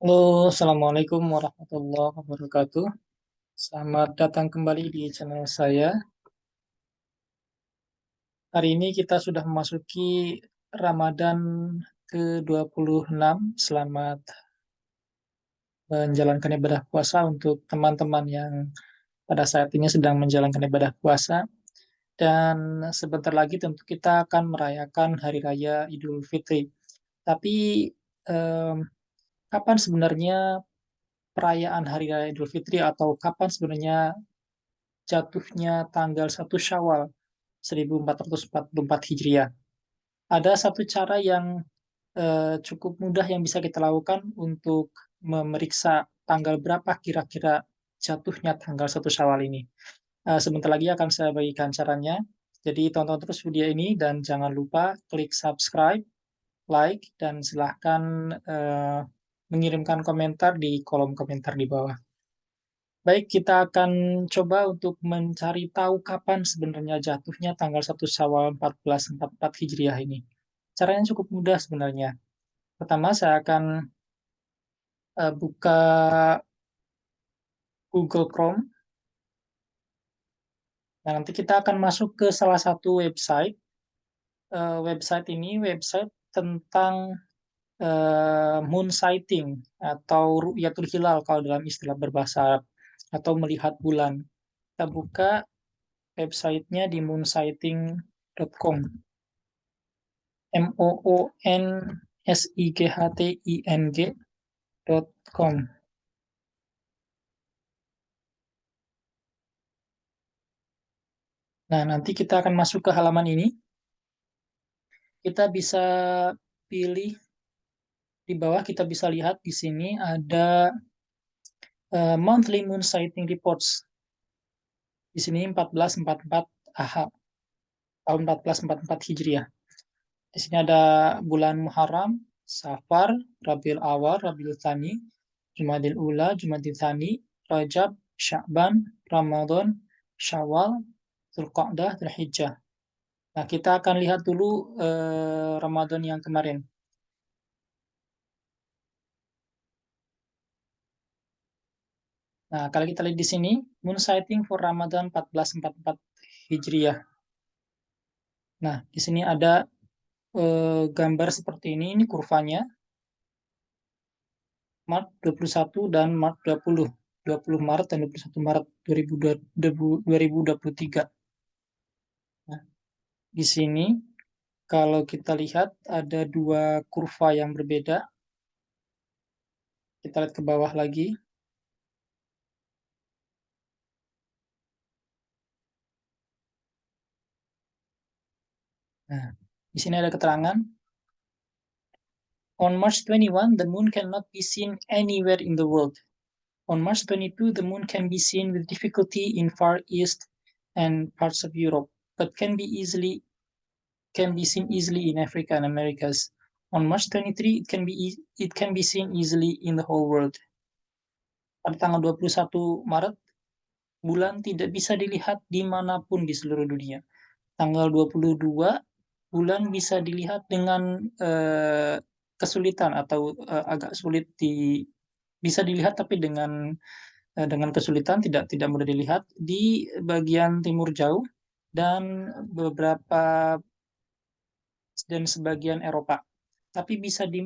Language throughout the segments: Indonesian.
Halo, Assalamualaikum warahmatullahi wabarakatuh. Selamat datang kembali di channel saya. Hari ini kita sudah memasuki Ramadan ke-26. Selamat menjalankan ibadah puasa untuk teman-teman yang pada saat ini sedang menjalankan ibadah puasa. Dan sebentar lagi tentu kita akan merayakan Hari Raya Idul Fitri. Tapi eh, kapan sebenarnya perayaan Hari Raya Idul Fitri atau kapan sebenarnya jatuhnya tanggal 1 Syawal 1444 Hijriah. Ada satu cara yang uh, cukup mudah yang bisa kita lakukan untuk memeriksa tanggal berapa kira-kira jatuhnya tanggal 1 Syawal ini. Uh, sebentar lagi akan saya bagikan caranya. Jadi tonton terus video ini dan jangan lupa klik subscribe, like, dan silahkan uh, mengirimkan komentar di kolom komentar di bawah. Baik, kita akan coba untuk mencari tahu kapan sebenarnya jatuhnya tanggal 1 Syawal 1444 Hijriah ini. Caranya cukup mudah sebenarnya. Pertama, saya akan uh, buka Google Chrome. Nah, nanti kita akan masuk ke salah satu website. Uh, website ini website tentang uh, moon sighting atau ru'yatul hilal kalau dalam istilah berbahasa Arab atau melihat bulan. Kita buka websitenya di moonsighting.com. M O O N S I G H T I N G.com. Nah, nanti kita akan masuk ke halaman ini. Kita bisa pilih di bawah kita bisa lihat di sini ada uh, monthly moon sighting reports. Di sini 1444 AH tahun 1444 Hijriah. Di sini ada bulan Muharram, Safar, Rabiul Awal, Rabiul Thani, Jumadil Ula, Jumadil Thani, Rajab, Sya'ban, Ramadan, Syawal, Zulqa'dah, Zulhijjah. Nah, kita akan lihat dulu eh, Ramadan yang kemarin. Nah, kalau kita lihat di sini, moon sighting for Ramadan 1444 Hijriah. Nah, di sini ada eh, gambar seperti ini, ini kurvanya. Maret 21 dan Maret 20. 20 Maret dan 21 Maret 2023. Nah, di sini kalau kita lihat ada dua kurva yang berbeda. Kita lihat ke bawah lagi. Nah, di sini ada keterangan. On March 21, the moon cannot be seen anywhere in the world. On March 22, the moon can be seen with difficulty in Far East and parts of Europe, but can be easily can be seen easily in Africa and Americas. On March 23, it can be e it can be seen easily in the whole world. Pada tanggal 21 Maret, bulan tidak bisa dilihat di mana pun di seluruh dunia. Tanggal 22 bulan bisa dilihat dengan uh, kesulitan atau uh, agak sulit di bisa dilihat tapi dengan uh, dengan kesulitan tidak tidak mudah dilihat di bagian timur jauh dan beberapa dan sebagian Eropa. Tapi bisa di,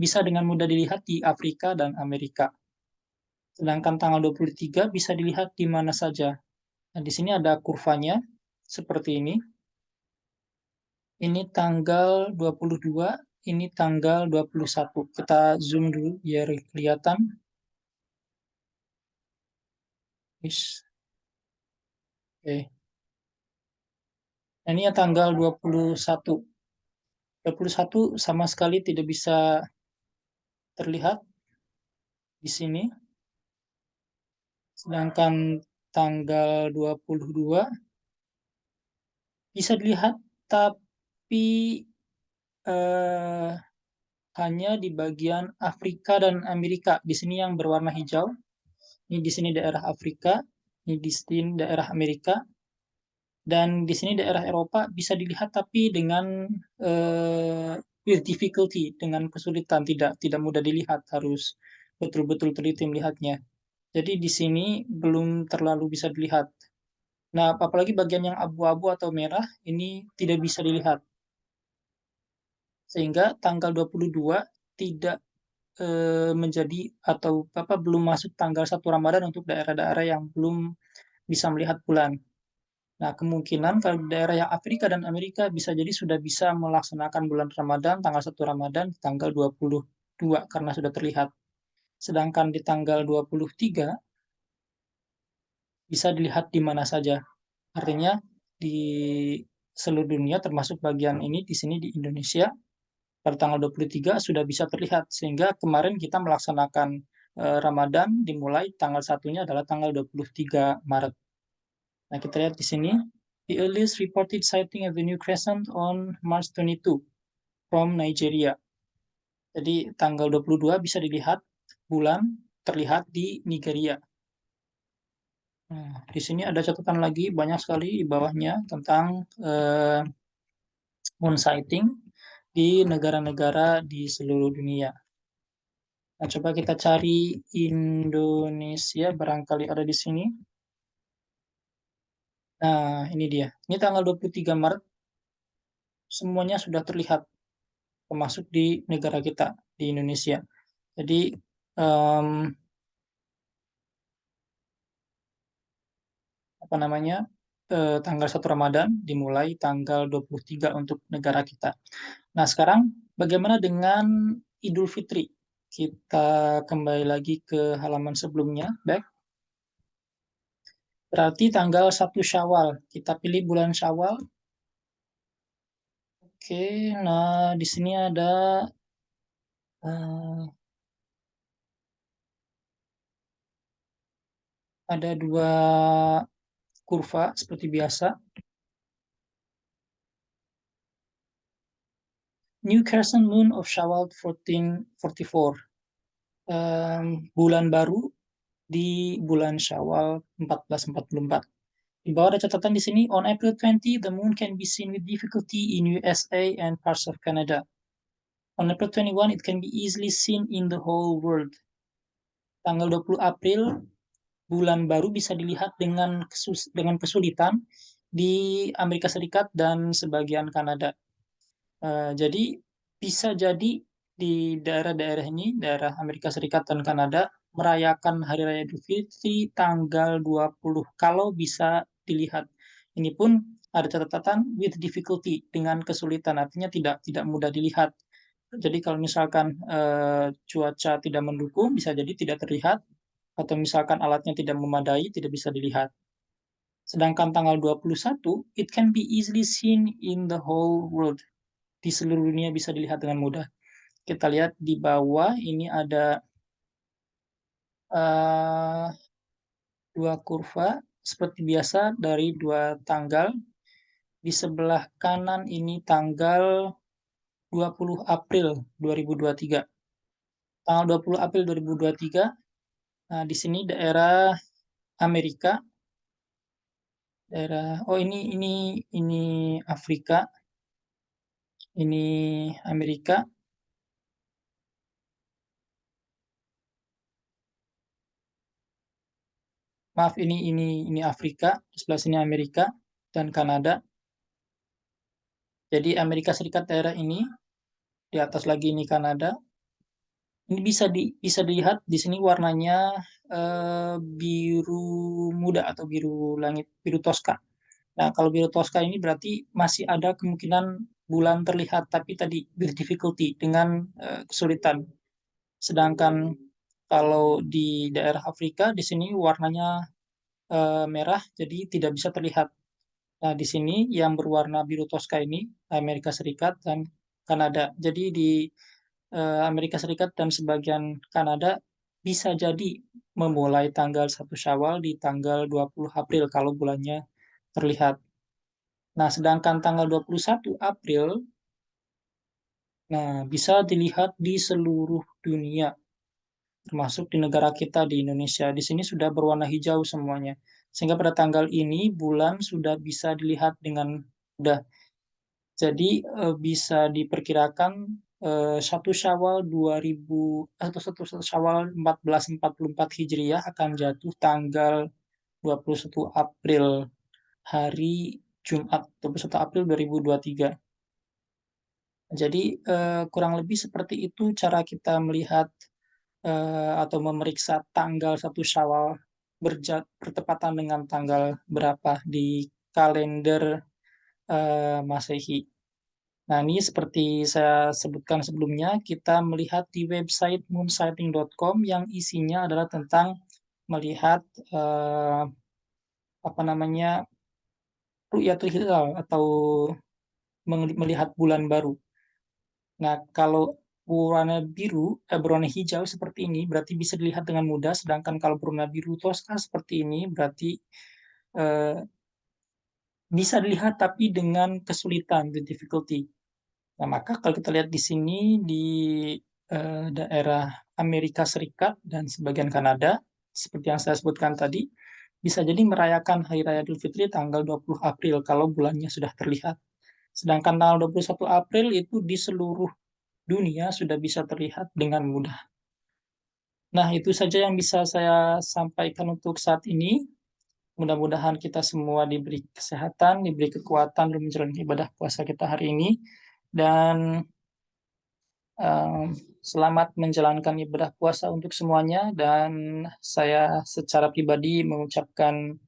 bisa dengan mudah dilihat di Afrika dan Amerika. Sedangkan tanggal 23 bisa dilihat di mana saja. Nah, di sini ada kurvanya seperti ini ini tanggal 22, ini tanggal 21. Kita zoom dulu biar kelihatan. Oke. Okay. Nah, ini ya tanggal 21. 21 sama sekali tidak bisa terlihat di sini. Sedangkan tanggal 22 bisa dilihat tapi tapi uh, hanya di bagian Afrika dan Amerika. Di sini yang berwarna hijau. Ini di sini daerah Afrika, ini di sini daerah Amerika. Dan di sini daerah Eropa bisa dilihat tapi dengan uh, with difficulty, dengan kesulitan, tidak tidak mudah dilihat, harus betul-betul teliti melihatnya. Jadi di sini belum terlalu bisa dilihat. Nah, apalagi bagian yang abu-abu atau merah ini tidak bisa dilihat. Sehingga tanggal 22 tidak e, menjadi atau apa belum masuk tanggal 1 Ramadan untuk daerah-daerah yang belum bisa melihat bulan. Nah, kemungkinan kalau daerah yang Afrika dan Amerika bisa jadi sudah bisa melaksanakan bulan Ramadan tanggal 1 Ramadan tanggal 22 karena sudah terlihat. Sedangkan di tanggal 23 bisa dilihat di mana saja. Artinya di seluruh dunia termasuk bagian ini di sini di Indonesia pada tanggal 23 sudah bisa terlihat sehingga kemarin kita melaksanakan uh, Ramadan dimulai tanggal satunya adalah tanggal 23 Maret. Nah, kita lihat di sini the earliest reported sighting of the new crescent on March 22 from Nigeria. Jadi tanggal 22 bisa dilihat bulan terlihat di Nigeria. Nah, di sini ada catatan lagi banyak sekali di bawahnya tentang uh, moon sighting di negara-negara di seluruh dunia. Nah, coba kita cari Indonesia, barangkali ada di sini. Nah, ini dia. Ini tanggal 23 Maret, semuanya sudah terlihat, termasuk di negara kita, di Indonesia. Jadi, um, apa namanya eh, tanggal 1 Ramadan dimulai tanggal 23 untuk negara kita. Nah, sekarang bagaimana dengan Idul Fitri? Kita kembali lagi ke halaman sebelumnya, back. Berarti tanggal 1 Syawal. Kita pilih bulan Syawal. Oke, nah di sini ada uh, ada dua kurva seperti biasa. New Crescent Moon of Shawwal 1444. Um, bulan baru di bulan Syawal 1444. Di bawah ada catatan di sini, on April 20, the moon can be seen with difficulty in USA and parts of Canada. On April 21, it can be easily seen in the whole world. Tanggal 20 April, bulan baru bisa dilihat dengan kesus dengan kesulitan di Amerika Serikat dan sebagian Kanada. Uh, jadi bisa jadi di daerah-daerah ini, daerah Amerika Serikat dan Kanada, merayakan Hari Raya Idul Fitri tanggal 20 kalau bisa dilihat. Ini pun ada catatan with difficulty dengan kesulitan, artinya tidak tidak mudah dilihat. Jadi kalau misalkan uh, cuaca tidak mendukung, bisa jadi tidak terlihat atau misalkan alatnya tidak memadai, tidak bisa dilihat. Sedangkan tanggal 21, it can be easily seen in the whole world. Di seluruh dunia bisa dilihat dengan mudah. Kita lihat di bawah, ini ada uh, dua kurva, seperti biasa dari dua tanggal. Di sebelah kanan ini tanggal 20 April 2023. Tanggal 20 April 2023 Nah, di sini daerah Amerika. Daerah oh ini ini ini Afrika. Ini Amerika. Maaf ini ini ini Afrika, sebelah sini Amerika dan Kanada. Jadi Amerika Serikat daerah ini di atas lagi ini Kanada, ini bisa di bisa dilihat di sini warnanya uh, biru muda atau biru langit, biru toska. Nah, kalau biru toska ini berarti masih ada kemungkinan bulan terlihat, tapi tadi with difficulty dengan uh, kesulitan. Sedangkan kalau di daerah Afrika di sini warnanya uh, merah, jadi tidak bisa terlihat. Nah, di sini yang berwarna biru toska ini Amerika Serikat dan Kanada. Jadi di Eh, Amerika Serikat dan sebagian Kanada bisa jadi memulai tanggal 1 Syawal di tanggal 20 April kalau bulannya terlihat. Nah, sedangkan tanggal 21 April nah bisa dilihat di seluruh dunia termasuk di negara kita di Indonesia. Di sini sudah berwarna hijau semuanya. Sehingga pada tanggal ini bulan sudah bisa dilihat dengan mudah. Jadi eh, bisa diperkirakan eee, 1 Syawal 2000 atau 1 1 Syawal 1444 Hijriah akan jatuh tanggal 21 April, hari Jumat, 21 April 2023. Jadi, eee, kurang lebih seperti itu cara kita melihat, atau memeriksa tanggal 1 Syawal berja bertepatan dengan tanggal berapa di kalender, eee, Masehi. Nah, ini seperti saya sebutkan sebelumnya, kita melihat di website moonsighting.com yang isinya adalah tentang melihat, eee, apa namanya, ru'yatul hilal atau melihat bulan baru. Nah, kalau berwarna biru, eh, berwarna hijau seperti ini, berarti bisa dilihat dengan mudah, sedangkan kalau berwarna biru toska seperti ini, berarti, eee, bisa dilihat tapi dengan kesulitan, the difficulty. Nah, maka kalau kita lihat di sini, di, eee, daerah Amerika Serikat dan sebagian Kanada, seperti yang saya sebutkan tadi, bisa jadi merayakan Hari Raya Idul Fitri tanggal 20 April kalau bulannya sudah terlihat. Sedangkan tanggal 21 April itu di seluruh dunia sudah bisa terlihat dengan mudah. Nah, itu saja yang bisa saya sampaikan untuk saat ini. Mudah-mudahan kita semua diberi kesehatan, diberi kekuatan dalam menjalani ibadah puasa kita hari ini, dan um, selamat menjalankan ibadah puasa untuk semuanya, dan saya secara pribadi mengucapkan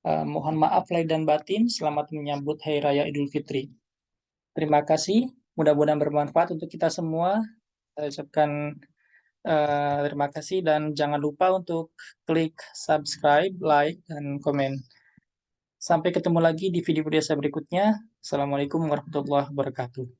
Uh, mohon maaf lahir dan batin, selamat menyambut Hari Raya Idul Fitri. Terima kasih, mudah-mudahan bermanfaat untuk kita semua. Saya ucapkan uh, terima kasih dan jangan lupa untuk klik subscribe, like, dan komen. Sampai ketemu lagi di video-video saya berikutnya. Assalamualaikum warahmatullahi wabarakatuh.